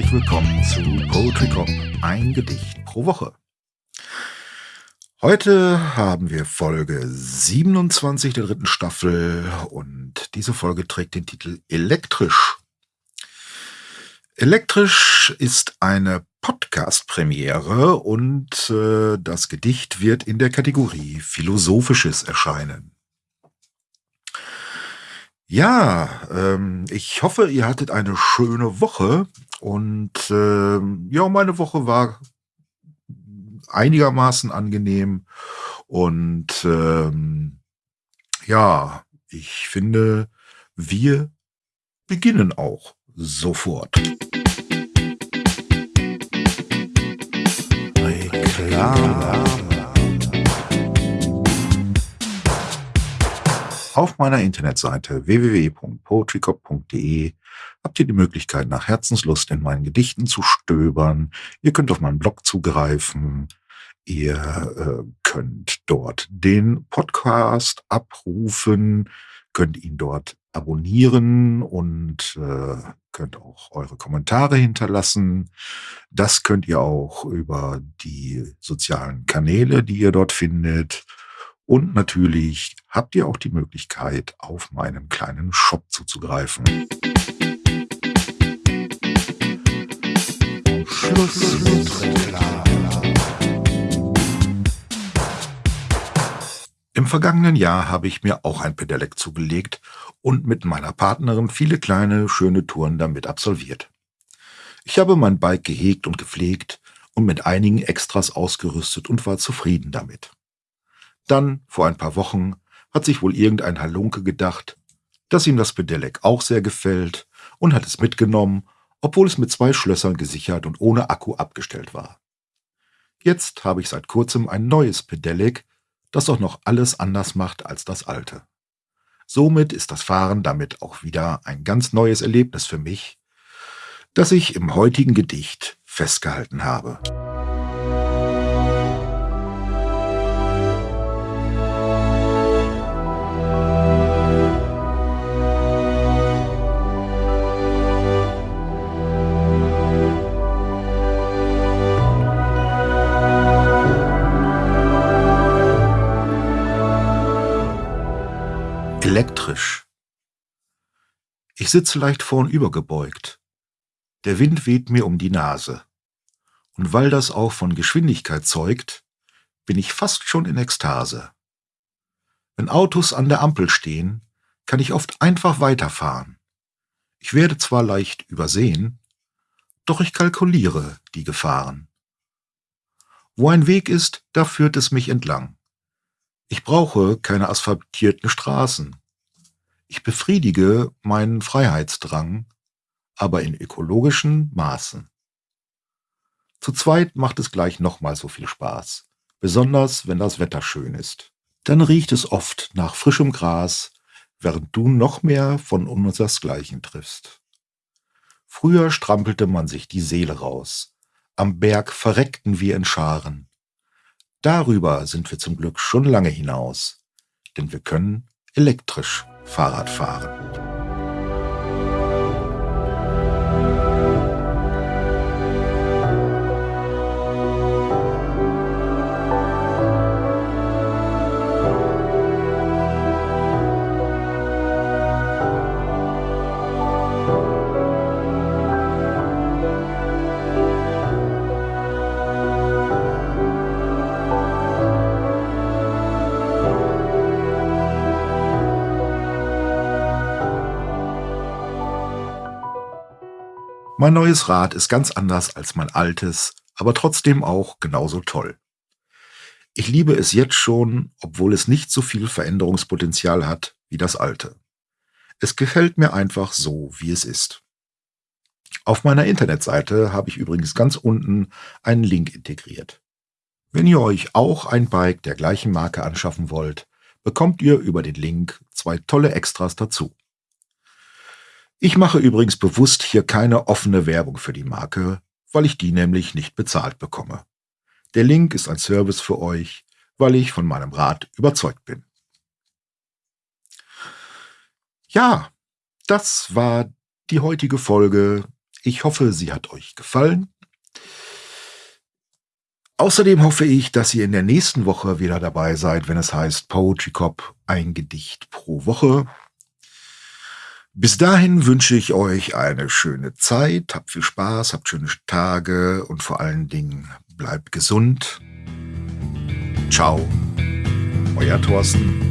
herzlich willkommen zu Poetry Cop, ein Gedicht pro Woche. Heute haben wir Folge 27 der dritten Staffel und diese Folge trägt den Titel Elektrisch. Elektrisch ist eine Podcast-Premiere und äh, das Gedicht wird in der Kategorie Philosophisches erscheinen. Ja, ähm, ich hoffe, ihr hattet eine schöne Woche und ähm, ja, meine Woche war einigermaßen angenehm und ähm, ja, ich finde, wir beginnen auch sofort. Auf meiner Internetseite www.poetrycop.de habt ihr die Möglichkeit, nach Herzenslust in meinen Gedichten zu stöbern. Ihr könnt auf meinen Blog zugreifen. Ihr äh, könnt dort den Podcast abrufen, könnt ihn dort abonnieren und äh, könnt auch eure Kommentare hinterlassen. Das könnt ihr auch über die sozialen Kanäle, die ihr dort findet. Und natürlich habt ihr auch die Möglichkeit, auf meinen kleinen Shop zuzugreifen. Schluss mit Im vergangenen Jahr habe ich mir auch ein Pedelec zugelegt und mit meiner Partnerin viele kleine, schöne Touren damit absolviert. Ich habe mein Bike gehegt und gepflegt und mit einigen Extras ausgerüstet und war zufrieden damit. Dann, vor ein paar Wochen, hat sich wohl irgendein Halunke gedacht, dass ihm das Pedelec auch sehr gefällt und hat es mitgenommen, obwohl es mit zwei Schlössern gesichert und ohne Akku abgestellt war. Jetzt habe ich seit kurzem ein neues Pedelec, das auch noch alles anders macht als das alte. Somit ist das Fahren damit auch wieder ein ganz neues Erlebnis für mich, das ich im heutigen Gedicht festgehalten habe. Elektrisch. Ich sitze leicht vornübergebeugt. Der Wind weht mir um die Nase. Und weil das auch von Geschwindigkeit zeugt, bin ich fast schon in Ekstase. Wenn Autos an der Ampel stehen, kann ich oft einfach weiterfahren. Ich werde zwar leicht übersehen, doch ich kalkuliere die Gefahren. Wo ein Weg ist, da führt es mich entlang. Ich brauche keine asphaltierten Straßen. Ich befriedige meinen Freiheitsdrang, aber in ökologischen Maßen. Zu zweit macht es gleich nochmal so viel Spaß, besonders wenn das Wetter schön ist. Dann riecht es oft nach frischem Gras, während du noch mehr von unsersgleichen triffst. Früher strampelte man sich die Seele raus. Am Berg verreckten wir in Scharen. Darüber sind wir zum Glück schon lange hinaus, denn wir können elektrisch Fahrrad Mein neues Rad ist ganz anders als mein altes, aber trotzdem auch genauso toll. Ich liebe es jetzt schon, obwohl es nicht so viel Veränderungspotenzial hat wie das alte. Es gefällt mir einfach so, wie es ist. Auf meiner Internetseite habe ich übrigens ganz unten einen Link integriert. Wenn ihr euch auch ein Bike der gleichen Marke anschaffen wollt, bekommt ihr über den Link zwei tolle Extras dazu. Ich mache übrigens bewusst hier keine offene Werbung für die Marke, weil ich die nämlich nicht bezahlt bekomme. Der Link ist ein Service für euch, weil ich von meinem Rat überzeugt bin. Ja, das war die heutige Folge Ich hoffe, sie hat euch gefallen. Außerdem hoffe ich, dass ihr in der nächsten Woche wieder dabei seid, wenn es heißt Poetry Cop ein Gedicht pro Woche. Bis dahin wünsche ich euch eine schöne Zeit, habt viel Spaß, habt schöne Tage und vor allen Dingen bleibt gesund. Ciao, euer Thorsten.